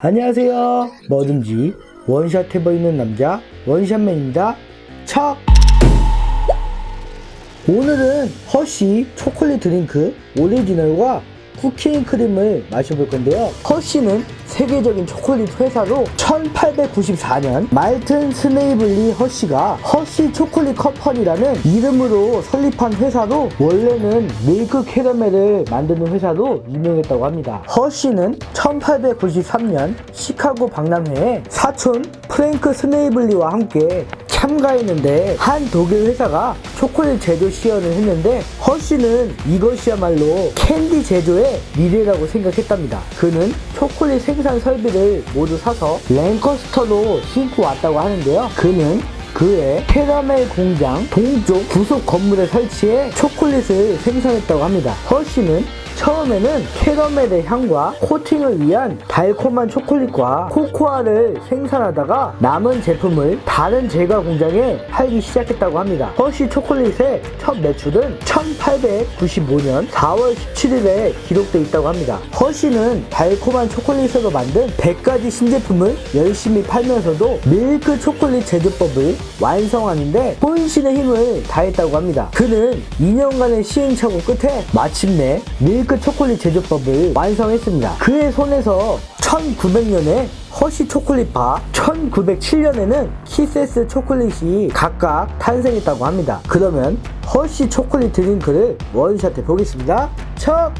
안녕하세요. 뭐든지 원샷 해보이는 남자 원샷맨입니다. 척! 오늘은 허쉬 초콜릿 드링크 오리지널과 쿠키앤크림을 마셔볼 건데요. 허쉬는 세계적인 초콜릿 회사로 1894년 밀튼 스네이블리 허쉬가 허쉬 초콜릿 컴퍼니라는 이름으로 설립한 회사로 원래는 밀크 캐러멜을 만드는 회사로 유명했다고 합니다. 허쉬는 1893년 시카고 박람회에 사촌 프랭크 스네이블리와 함께 참가했는데 한 독일 회사가 초콜릿 제조 시연을 했는데 허쉬는 이것이야말로 캔디 제조의 미래라고 생각했답니다. 그는 초콜릿 생산 설비를 모두 사서 랭커스터로 싣고 왔다고 하는데요. 그는 그의 캐러멜 공장 동쪽 구석 건물에 설치해 초콜릿을 생산했다고 합니다. 허쉬는 처음에는 캐러멜의 향과 코팅을 위한 달콤한 초콜릿과 코코아를 생산하다가 남은 제품을 다른 제과 공장에 팔기 시작했다고 합니다. 허쉬 초콜릿의 첫 매출은 1895년 4월 17일에 기록되어 있다고 합니다. 허쉬는 달콤한 초콜릿으로 만든 100가지 신제품을 열심히 팔면서도 밀크 초콜릿 제조법을 완성하는데 혼신의 힘을 다했다고 합니다. 그는 2년간의 시행착오 끝에 마침내 밀크 초콜릿 제조법을 완성했습니다. 그의 손에서 1900년에 허쉬 초콜릿바, 1907년에는 키세스 초콜릿이 각각 탄생했다고 합니다. 그러면 허쉬 초콜릿 드링크를 원샷해 보겠습니다. 첫!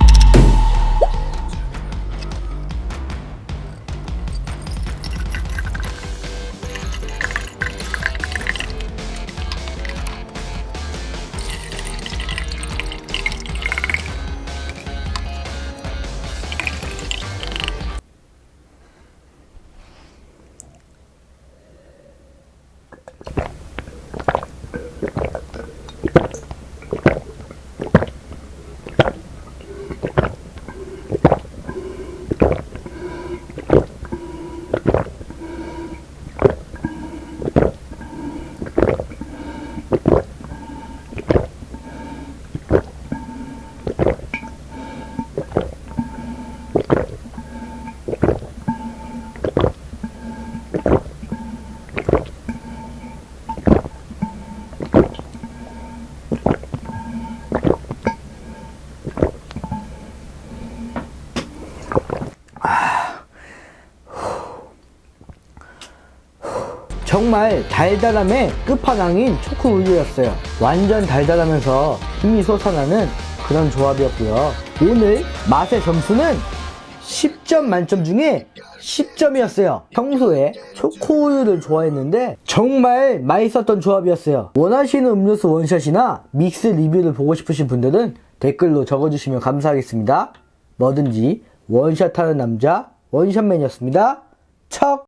정말 달달함의 끝판왕인 초코 우유였어요. 완전 달달하면서 힘이 솟아나는 그런 조합이었고요. 오늘 맛의 점수는 10점 만점 중에 10점이었어요. 평소에 초코 우유를 좋아했는데 정말 맛있었던 조합이었어요. 원하시는 음료수 원샷이나 믹스 리뷰를 보고 싶으신 분들은 댓글로 적어주시면 감사하겠습니다. 뭐든지 원샷하는 남자 원샷맨이었습니다. 척!